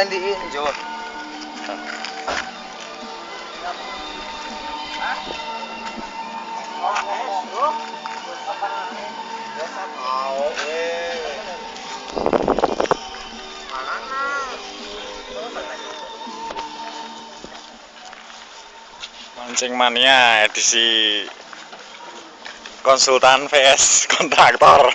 landiin Jo. Mancing mania edisi konsultan vs kontraktor.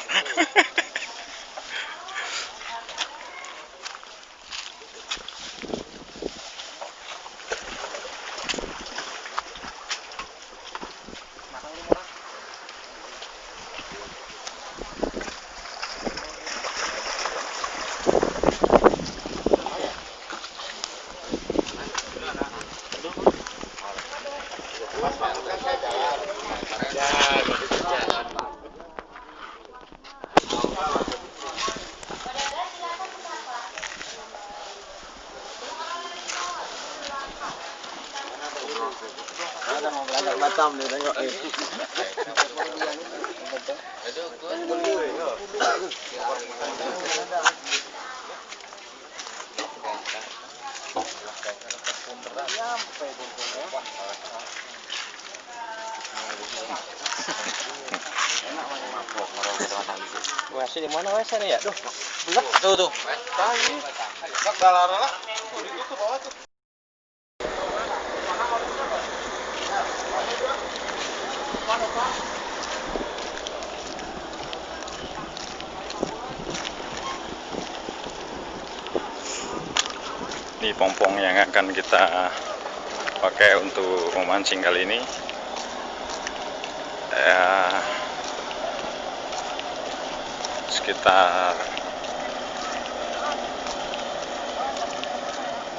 Batam nih tengok eh. Wah, sini mana wes sana ya? Duh, belak tuh tuh. Tadi. Sak dalarna lah. Itu tuh bawah tuh. Ini pompong yang akan kita pakai untuk memancing kali ini. Ya, sekitar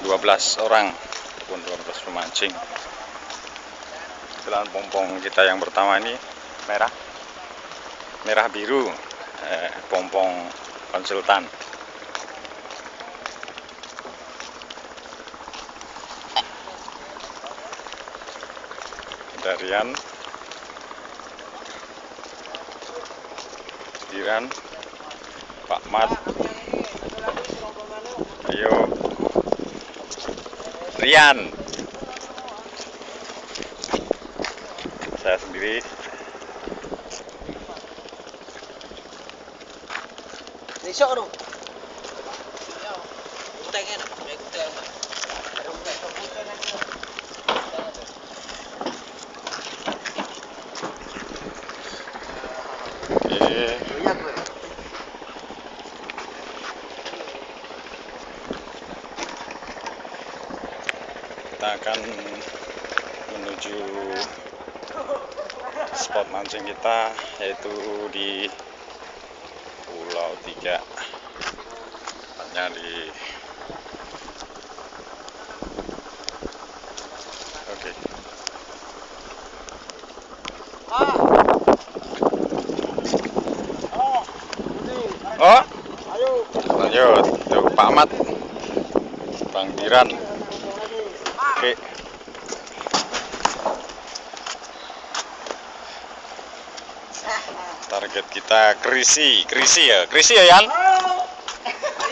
12 orang ataupun 12 pemancing. Jalan pompong kita yang pertama ini merah, merah biru, eh, pompong konsultan. Darian. Diran Pak Mat. Ayo. Rian. Saya sendiri. Besok dong. Kutengin, kuteng. Oke kita akan menuju spot mancing kita yaitu di Pulau Tiga. Tepatnya di oke. Oh. Lanjut. Tuh Pak Ahmad Bang Diran oke target kita krisi. Krisi ya? Krisi ya Yan?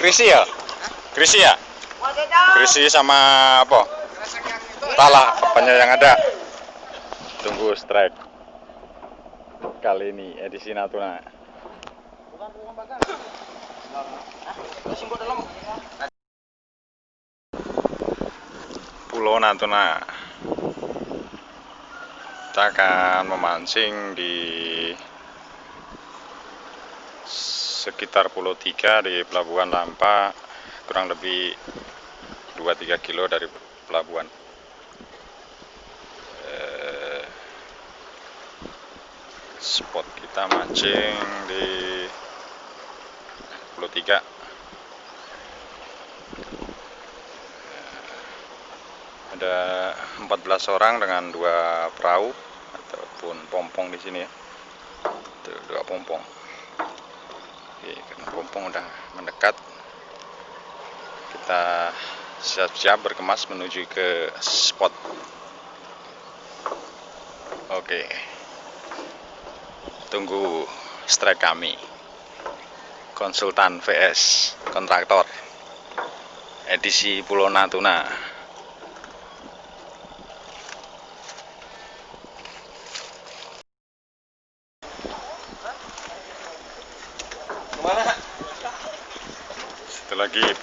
Krisi ya? Krisi ya? Krisi sama apa? Talah apanya yang ada. Tunggu strike kali ini edisi Natuna. Pulau Natuna. Kita akan memancing di sekitar Pulau Tiga di Pelabuhan Lampa kurang lebih 2-3 kilo dari pelabuhan. Eh, spot kita mancing di Pulau Tiga. Ada 14 orang dengan dua perahu ataupun pompong di sini ya. Dua pompong Oke, karena pompong udah mendekat kita siap-siap berkemas menuju ke spot oke tunggu strike kami konsultan VS kontraktor edisi Pulau Natuna.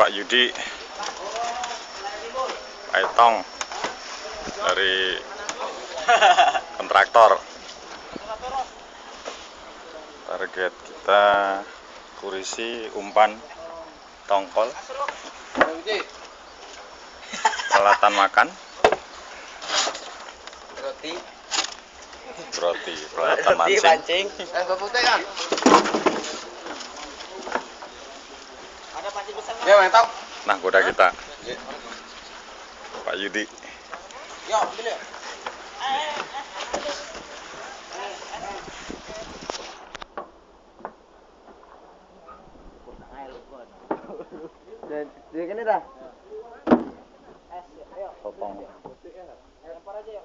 Pak Yudi Pak Etong dari kontraktor. Target kita kurisi umpan tongkol peralatan makan Roti. roti peralatan mancing. Eh, Ya, mantap. nah kuda kita Pak Yudi Yo, ambil ya. Dia kene dah. potong Lempar aja ya.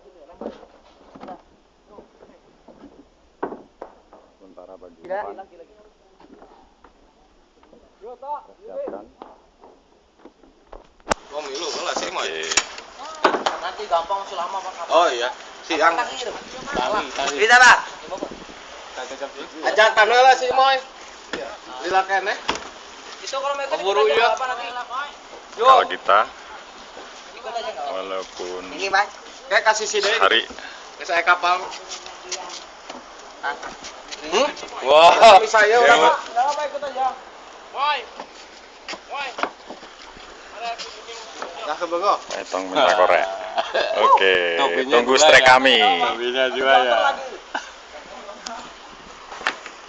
sementara bagi siapkan Oh, milu sih. Nanti gampang selama Pak. Oh iya. Siang. Bisa, Pak. Ajak tanah lah sih, Moy. Lila kene. Itu kalau mereka iya. kalau kita walaupun Ini, Mas. Kayak kasih sini. hari Saya kapal. Hmm? wah Kami saya ya, orang. Pak. Enggak apa ikut aja. Woi. Woi. Nah, Etong minta korek oke Topinya tunggu strek ya. kami Topinya juga ya.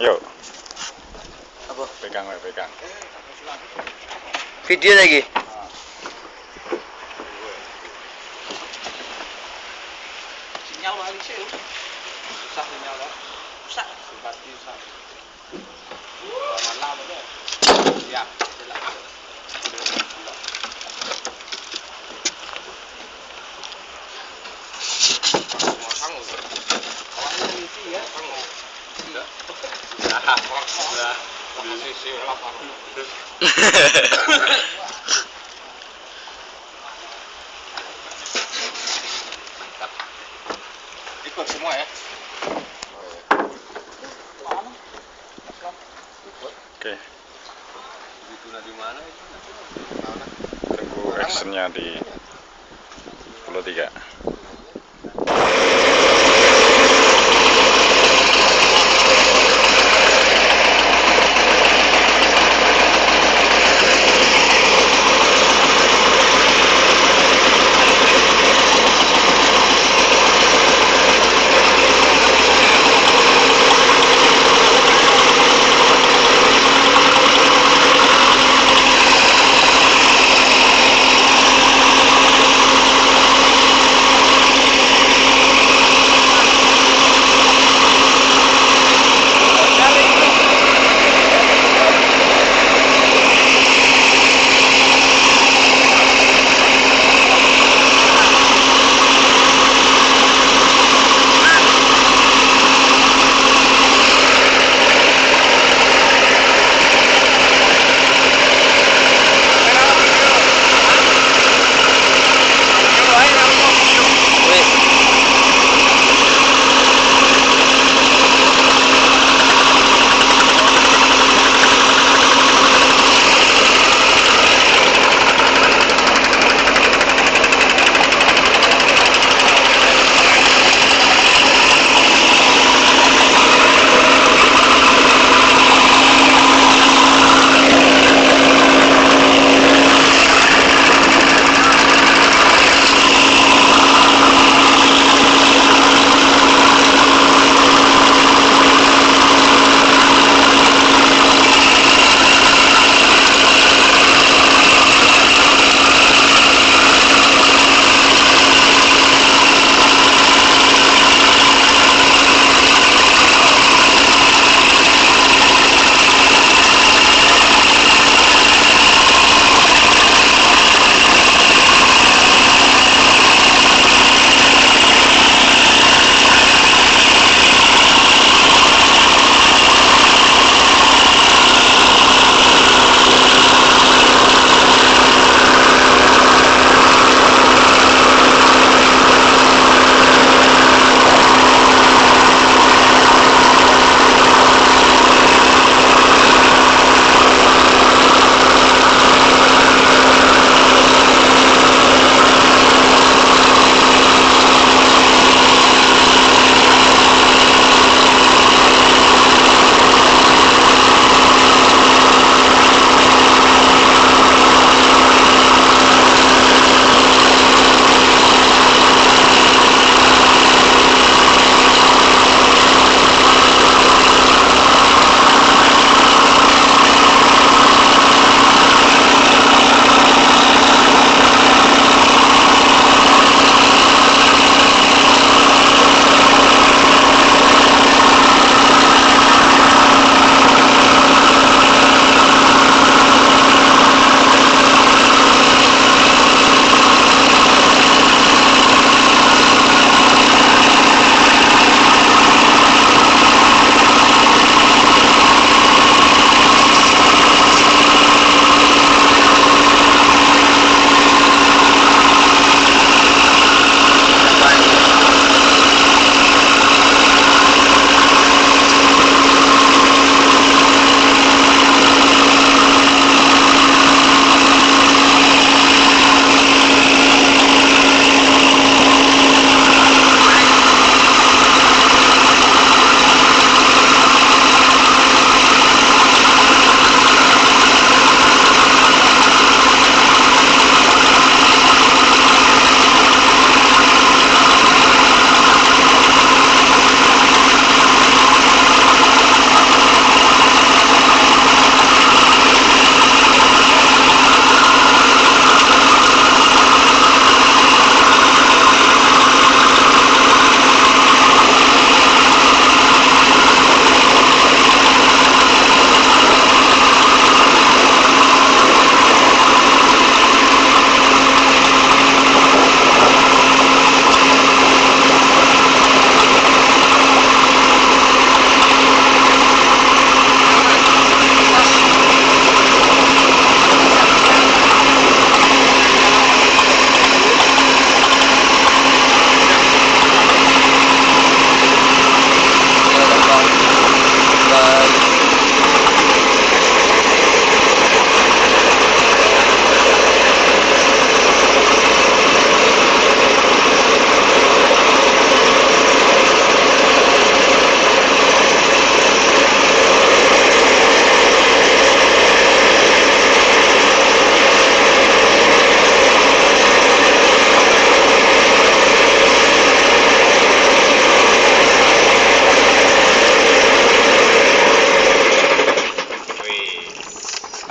yuk Apa? pegang we, pegang Video lagi. Sinyal sih. Susah sinyal. Simpati susah. Malam aja. Mantap. Ikut semua ya. Oke. Okay. Dituna di mana itu? di Pulau Tiga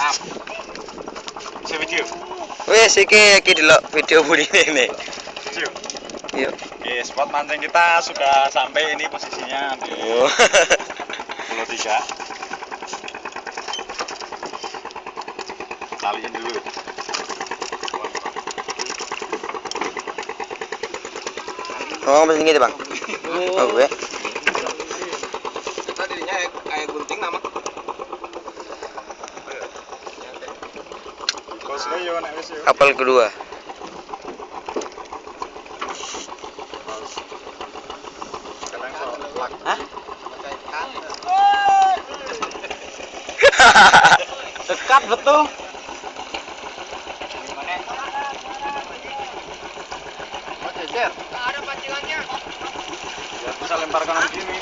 Oke, Bisa video. Wes oke, oke, oke, video oke, oke, Video. oke, Oke, spot mancing kita sudah sampai ini posisinya di oke, Pulau Tiga. oke, dulu. Oh, oke, oke, Bang. Oh, gue. Kapal kedua. Hah? Dekat betul. Jejer. Ada bisa lempar kanan gini.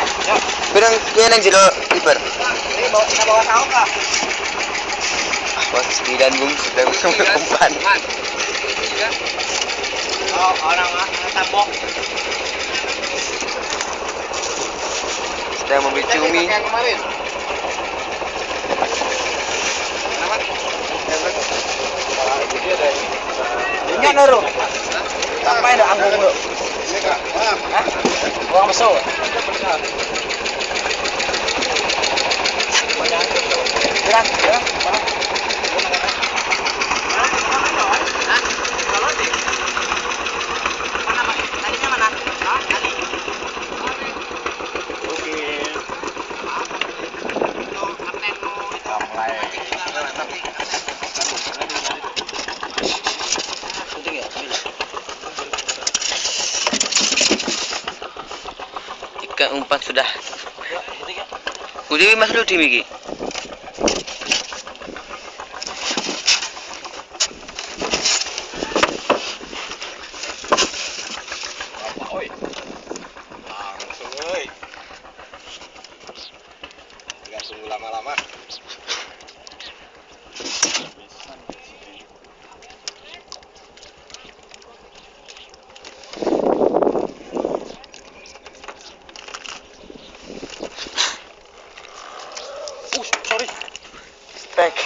Ini? Ya. Pirang kuwi nang jero ibar. Ini bawa kita bawa tahu nggak? Wah, sembilan bung sedang umpan. Oh, orang tambok. Sedang membeli cumi. Yang kemarin. Ini nuru. Sampai ada anggung lu. Hah? Gerak. Ikan umpan sudah. Udah mas lu di Miki. Oi. Langsung euy. Enggak tunggu lama-lama. Uh, sorry. Strike.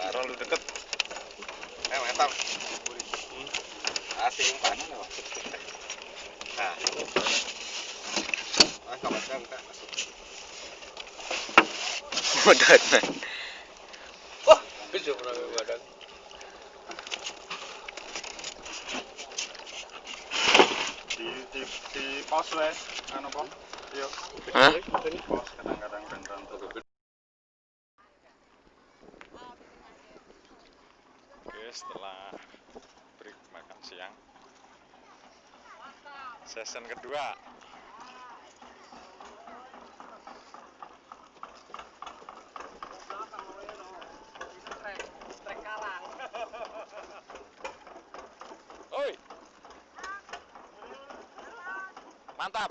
Taruh lu deket. Eh, mantap. Loh. Nah. Ah, kamu kan kan. Modal man. Wah, bisa pernah badan. Di di di pos wes, anu po. Yuk. Hah? Pos kadang-kadang beneran tuh. Setelah break makan siang. Season kedua. Oi. Mantap.